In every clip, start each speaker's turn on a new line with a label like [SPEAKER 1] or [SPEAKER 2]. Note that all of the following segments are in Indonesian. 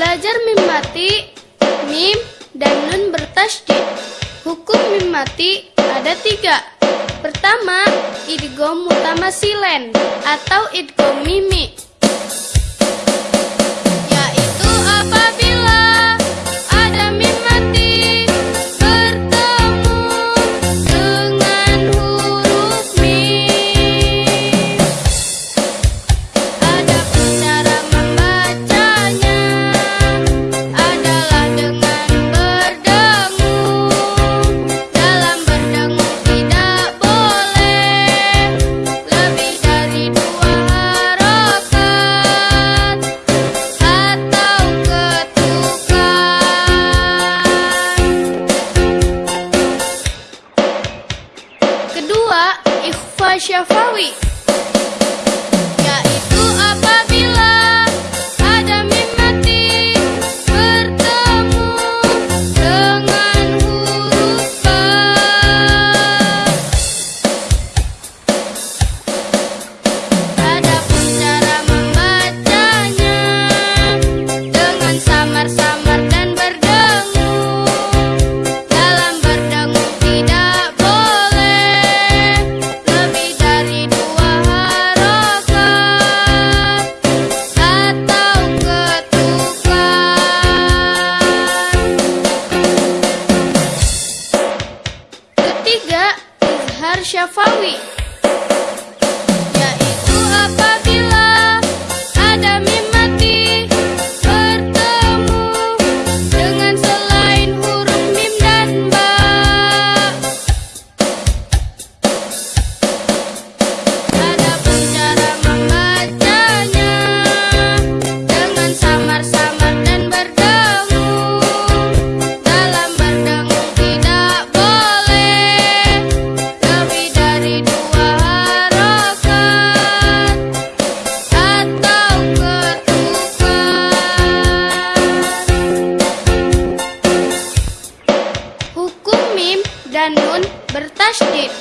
[SPEAKER 1] Belajar mim mati, mim dan nun bertasydid. Hukum mim mati ada tiga. Pertama, idgom mutamasilen atau idgom mimik. syafawi Shafawi. dan nun bertasdid.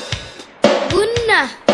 [SPEAKER 1] Gunnah.